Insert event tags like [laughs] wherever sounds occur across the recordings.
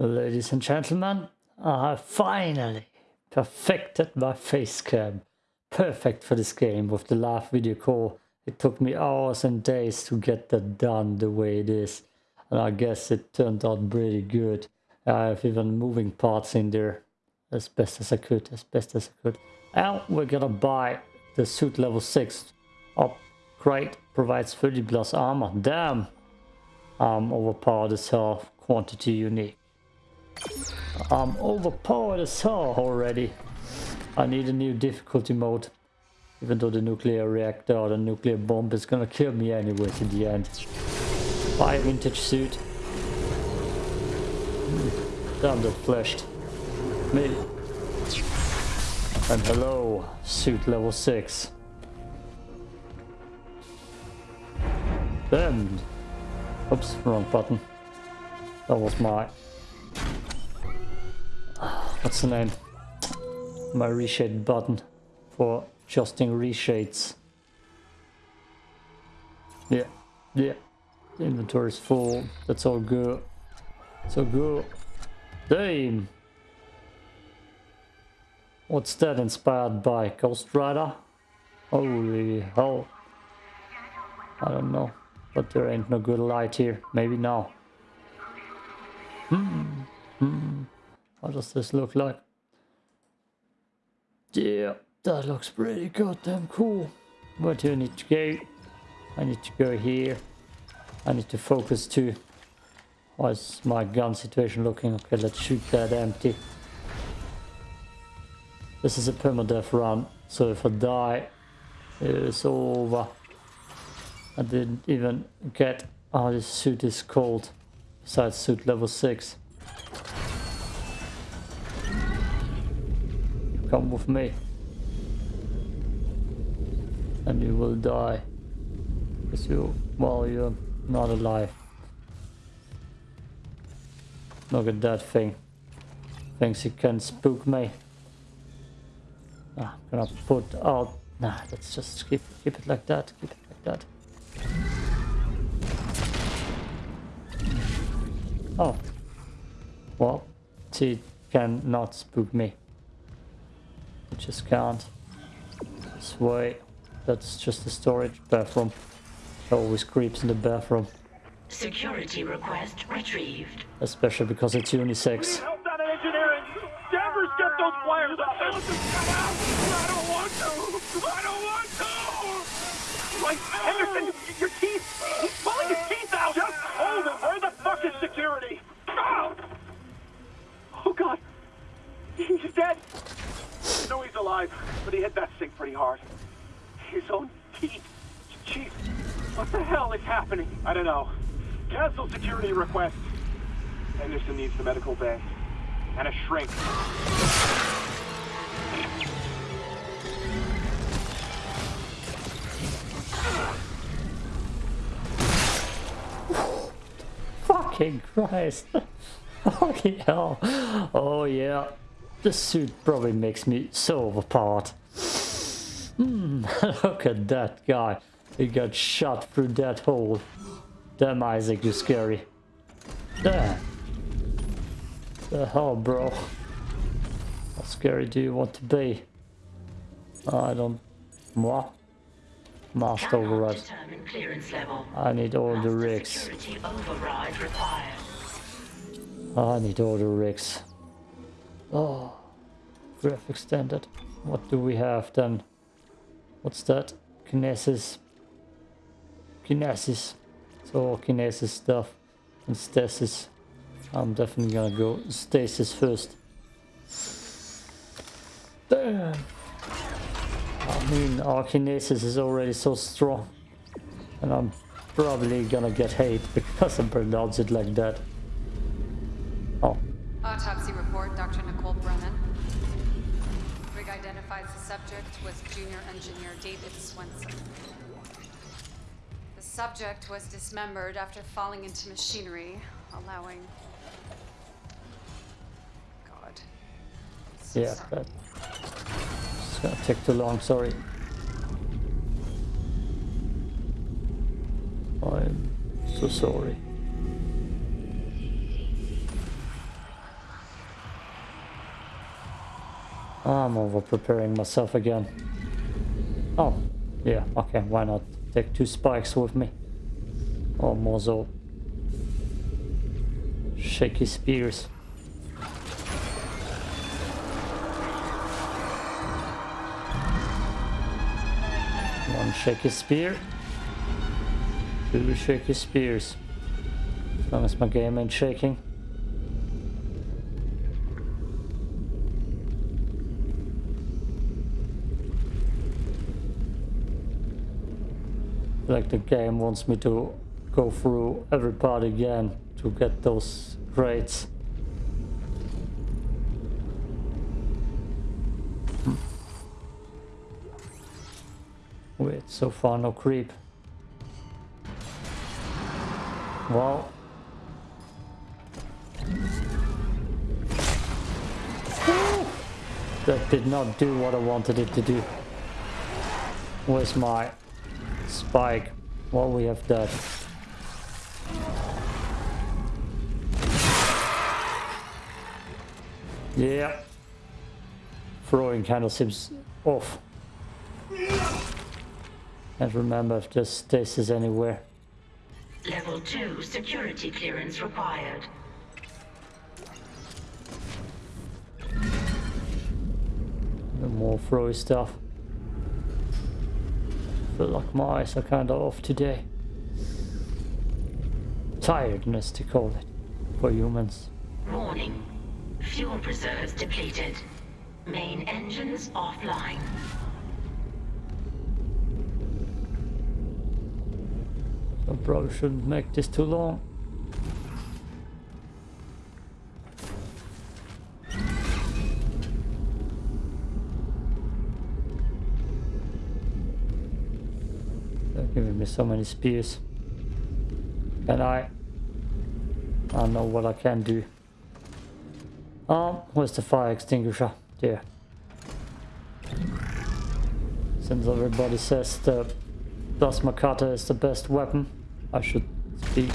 Ladies and gentlemen, I have finally perfected my face cam. Perfect for this game with the live video call. It took me hours and days to get that done the way it is. And I guess it turned out pretty good. I have even moving parts in there as best as I could, as best as I could. And we're gonna buy the suit level 6 upgrade. Provides 30 plus armor. Damn! I'm overpowered as hell. Quantity unique. I'm overpowered as hell already. I need a new difficulty mode. Even though the nuclear reactor or the nuclear bomb is gonna kill me anyways in the end. Buy vintage suit. Hmm. Damn that flashed. Me. And hello, suit level 6. Then, oops, wrong button. That was my, what's the name? My reshade button for adjusting reshades. Yeah, yeah. The inventory is full. That's all good. So good. Damn. What's that inspired by? Ghost Rider? Holy hell. I don't know. But there ain't no good light here. Maybe now. Hmm. Hmm. How does this look like? Yeah, that looks pretty goddamn cool. Where do I need to go? I need to go here. I need to focus too. How's my gun situation looking? Okay, let's shoot that empty. This is a permadeath run, so if I die, it's over. I didn't even get how this suit is called, besides suit level 6. Come with me. And you will die. Because you, well, you're not alive. Look at that thing. Thinks he can spook me. Ah, I'm gonna put out... Nah, let's just keep, keep it like that. Keep it like that. Oh. Well, she cannot spook me. It just can't. This way. That's just the storage bathroom. Always creeps in the bathroom. Security request retrieved. Especially because it's unisex. Help that engineering! Danvers, get those wires up! I don't want to! I don't want to! Like, Henderson, your teeth! He's pulling his teeth out! Just hold him! Where the fuck is security? Oh, oh God! He's dead! Alive, but he hit that sink pretty hard. His own teeth. Chief, what the hell is happening? I don't know. Cancel security request. Henderson needs the medical bay. And a shrink. Fucking Christ. [laughs] Fucking hell. Oh yeah. This suit probably makes me so overpowered. Hmm, [laughs] look at that guy. He got shot through that hole. Damn Isaac, you're scary. Damn. The hell, bro? How scary do you want to be? I don't... What? Mast override. Determine clearance level. I need all the rigs. Security override required. I need all the rigs. Oh, graph extended. What do we have then? What's that? Kinesis. Kinesis. So kinesis stuff and stasis. I'm definitely gonna go stasis first. Damn. I mean, our kinesis is already so strong. And I'm probably gonna get hate [laughs] because I pronounce it like that. The subject was junior engineer David Swenson. The subject was dismembered after falling into machinery, allowing... God. So yeah, sorry. It's gonna take too long, sorry. I'm so sorry. Ah, I'm over preparing myself again. Oh, yeah, okay, why not take two spikes with me? Oh, or more so. Shaky spears. One shaky spear. Two shaky spears. As long as my game ain't shaking. Like the game wants me to go through every part again to get those. Hmm. Wait, so far no creep. Well. That did not do what I wanted it to do. Where's my spike? what we have done. Yeah. Throwing of seems off. Can't remember if this stasis anywhere. Level 2 security clearance required. More throwy stuff. Feel like my eyes are kinda off today. Tiredness to call it for humans. Warning. Fuel reserves depleted. Main engines offline. I probably shouldn't make this too long. Giving me so many spears. And I... I know what I can do. Um, where's the fire extinguisher? There. Since everybody says the plasma cutter is the best weapon, I should be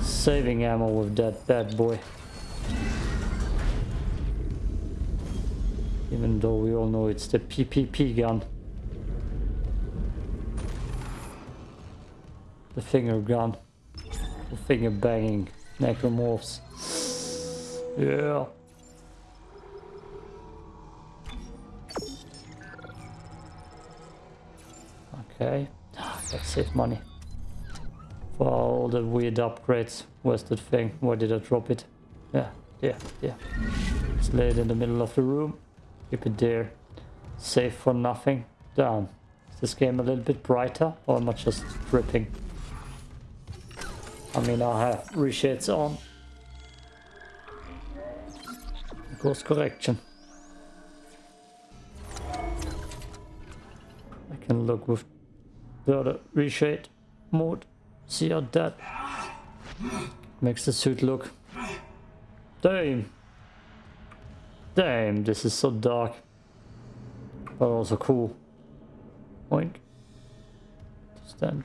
saving ammo with that bad boy. Even though we all know it's the PPP gun. The finger gun. The finger banging necromorphs. Yeah. Okay. Let's save money. For all the weird upgrades. Where's that thing? Where did I drop it? Yeah, yeah, yeah. Let's lay it in the middle of the room. Keep it there. Save for nothing. Damn. Is this game a little bit brighter? Or am I just dripping? I mean, I have reshades on. Course correction. I can look with the other reshade mode. See how that makes the suit look. Damn. Damn, this is so dark. But also cool. Oink. Stand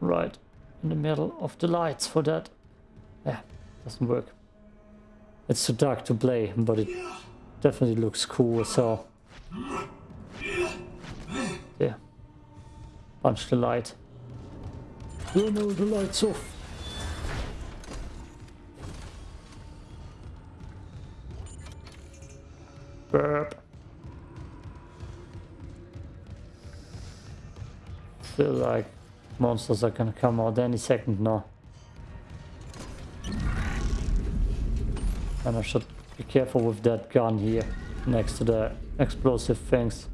right in the middle of the lights for that. Yeah, doesn't work. It's too dark to play, but it definitely looks cool so yeah. Punch the light. Oh no, the light's off. Burp. Like monsters are gonna come out any second now. And I should be careful with that gun here next to the explosive things.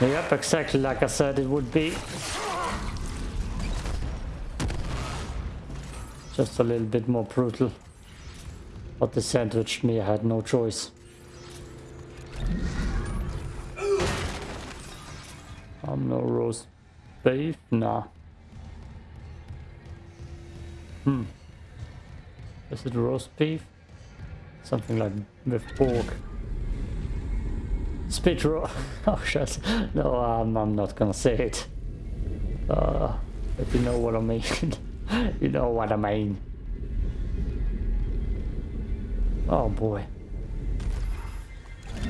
Yep, exactly like I said it would be. Just a little bit more brutal. But they sandwich me, I had no choice. I'm no roast beef, nah. Hmm. Is it roast beef? Something like with pork. Spit raw. [laughs] oh shit. No, I'm, I'm not gonna say it. Uh, if you know what I mean. [laughs] you know what I mean. Oh boy.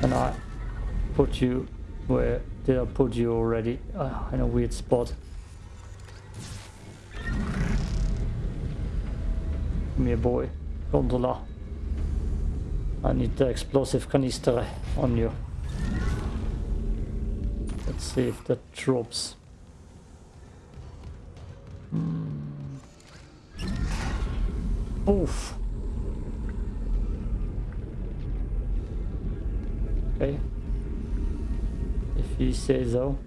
And I put you where did I put you already? Uh, in a weird spot. Come here boy. Gondola. I need the explosive canister on you. Let's see if that drops. Hmm. Oof. Okay. If you say so.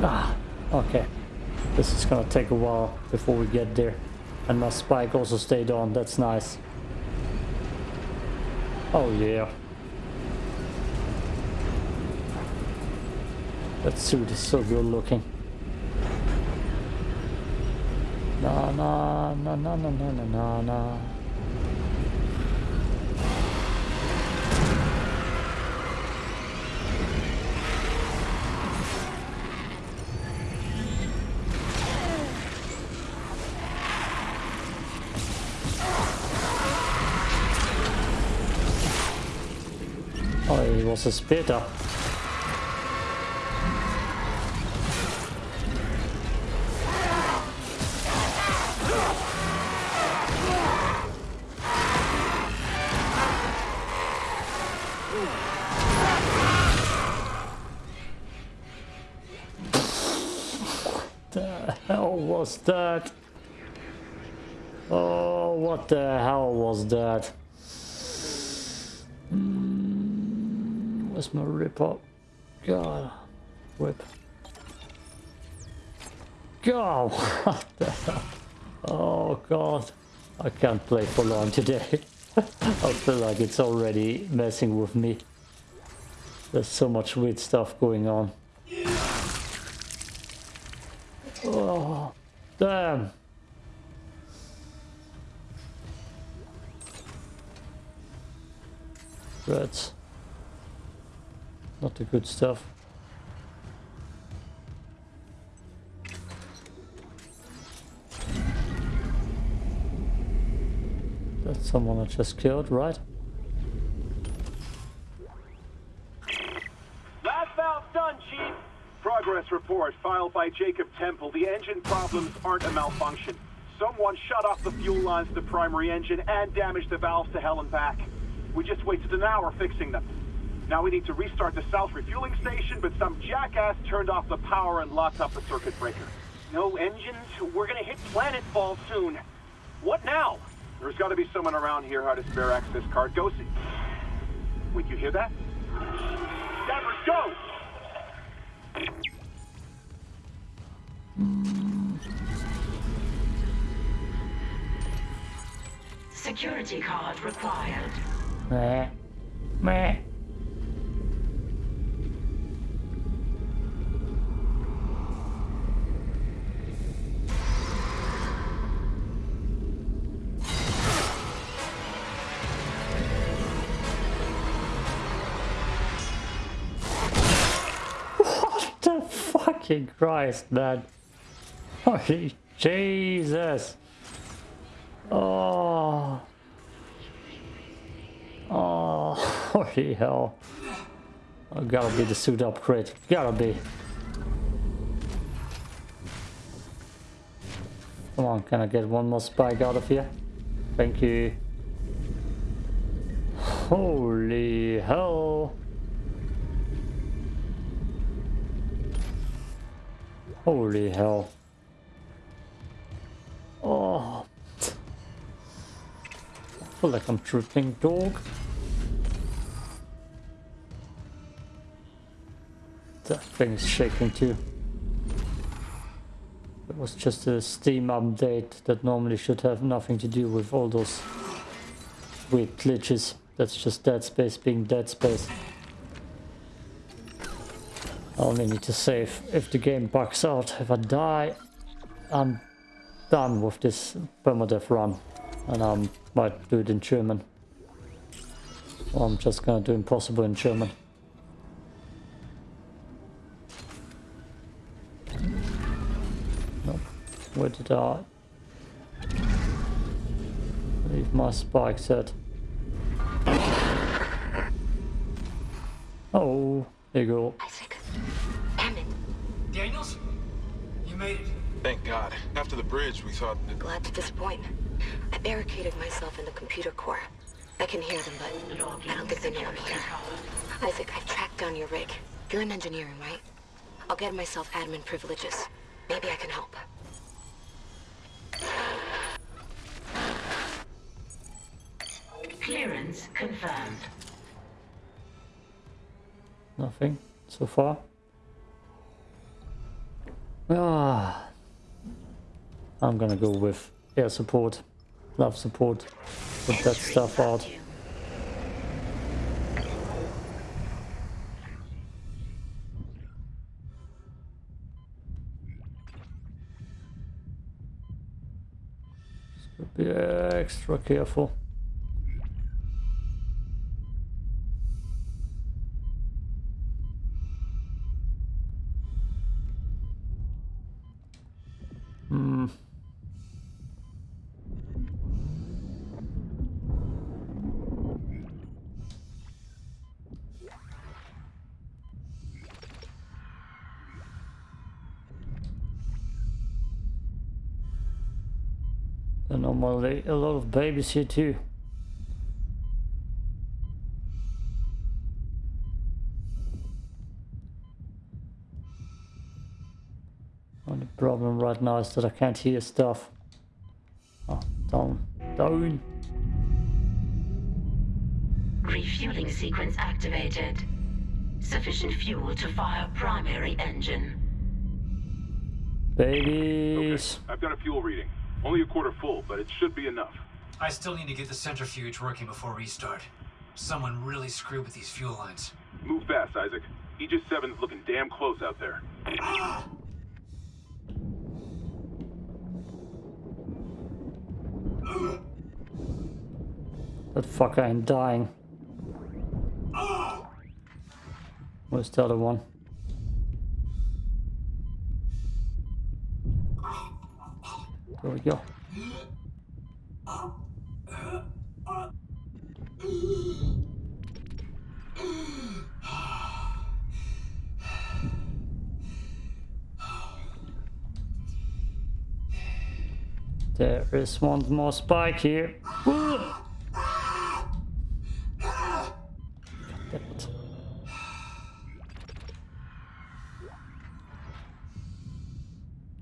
Ah, okay. This is gonna take a while before we get there. And my spike also stayed on, that's nice. Oh yeah. That suit is so good looking. Na na na na na na na na spitter. the hell was that? Oh, what the hell was that? Mm, Where's my rip up? God, whip. God, [laughs] what the hell? Oh God, I can't play for long today. [laughs] I feel like it's already messing with me. There's so much weird stuff going on. Oh, damn. Rats. Not the good stuff. That's someone I just killed, right? Last valve done, Chief. Progress report filed by Jacob Temple. The engine problems aren't a malfunction. Someone shut off the fuel lines to the primary engine and damaged the valves to hell and back. We just wasted an hour fixing them. Now we need to restart the south refueling station, but some jackass turned off the power and locked up the circuit breaker. No engines? We're gonna hit planetfall soon. What now? There's gotta be someone around here how to spare access card. Go see. Wait, you hear that? Danvers, go! Security card required. Meh. Meh. Christ, man? [laughs] Oh, holy Jesus. Oh. Oh, [laughs] holy hell. Oh, gotta be the suit upgrade. Gotta be. Come on, can I get one more spike out of here? Thank you. [sighs] Holy hell. Holy hell. Oh. I feel like I'm tripping dog. That thing is shaking too. It was just a Steam update that normally should have nothing to do with all those weird glitches. That's just Dead Space being Dead Space. I only need to save if the game bugs out. If I die, I'm done with this permadeath run. And I might do it in German. Or I'm just gonna do impossible in German. Nope. Where did I leave my spike set? Oh, there you go. Made it. Thank God. After the bridge, we thought that... Glad to disappoint. I barricaded myself in the computer core. I can hear them, but I don't think they know I'm here. Isaac, I've tracked down your rig. You're in engineering, right? I'll get myself admin privileges. Maybe I can help. Clearance confirmed. Nothing so far. Ah, I'm gonna go with air support, love support, put that stuff out. Be extra careful. Normally a lot of babies here too. Only problem right now is that I can't hear stuff. Oh, down, down. Refueling sequence activated. Sufficient fuel to fire primary engine. Babies. Okay, I've got a fuel reading. Only a quarter full, but it should be enough. I still need to get the centrifuge working before restart. Someone really screwed with these fuel lines. Move fast, Isaac. Aegis 7's looking damn close out there. That fucker ain't dying. Where's the other one? There we go. There is one more spike here.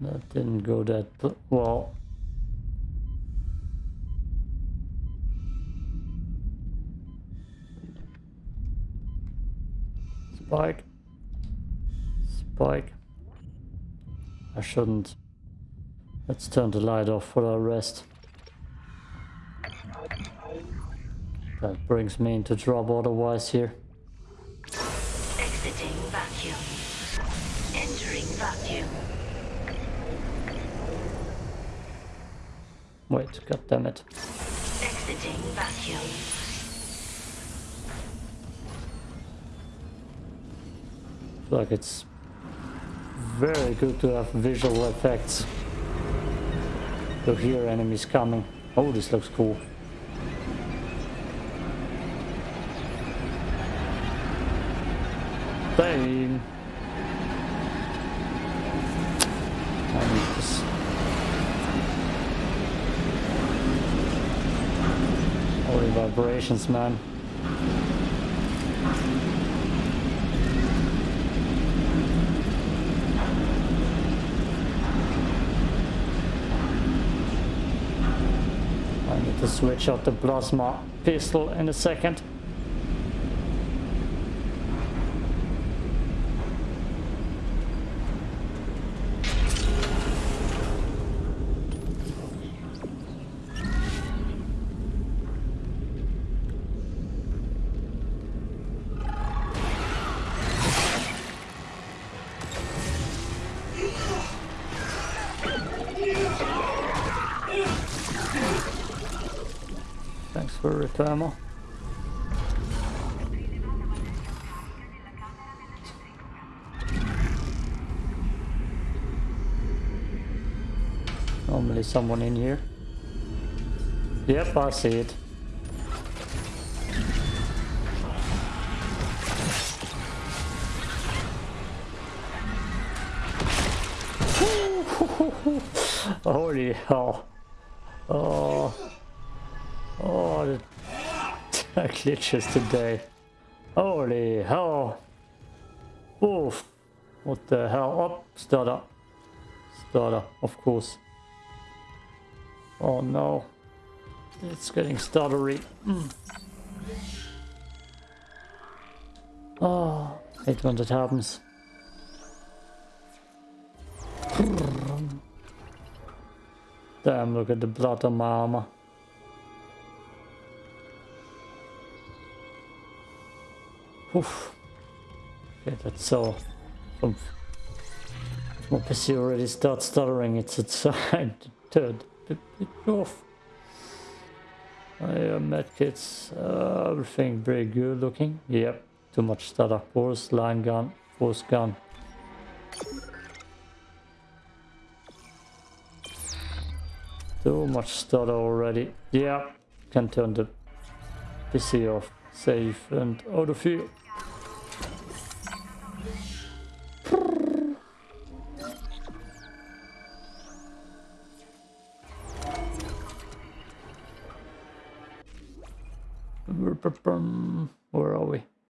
That didn't go that well. Spike. Spike. I shouldn't. Let's turn the light off for our rest. That brings me into trouble otherwise here. Exiting vacuum. Entering vacuum. Wait, god damn it. Exiting vacuum. Like it's very good to have visual effects to hear enemies coming. Oh, this looks cool. Bang! Holy vibrations, man. I need to switch out the plasma pistol in a second. Repair ammo. Normally someone in here. Yep, I see it. [laughs] Holy hell. Oh. Oh, the [laughs] glitches today. Holy hell. Oof. What the hell? Oh, stutter. Stutter, of course. Oh no. It's getting stuttery. Mm. Oh, hate when that happens. Damn, look at the blood on my armor. Oof. That's so. My PC already starts stuttering. It's [laughs] bit, bit off. I uh, medkits, uh, everything very good looking. Yep, too much stutter. Force line gun, force gun. Too much stutter already. Yeah, can turn the PC off. Safe and out of here. Where are we?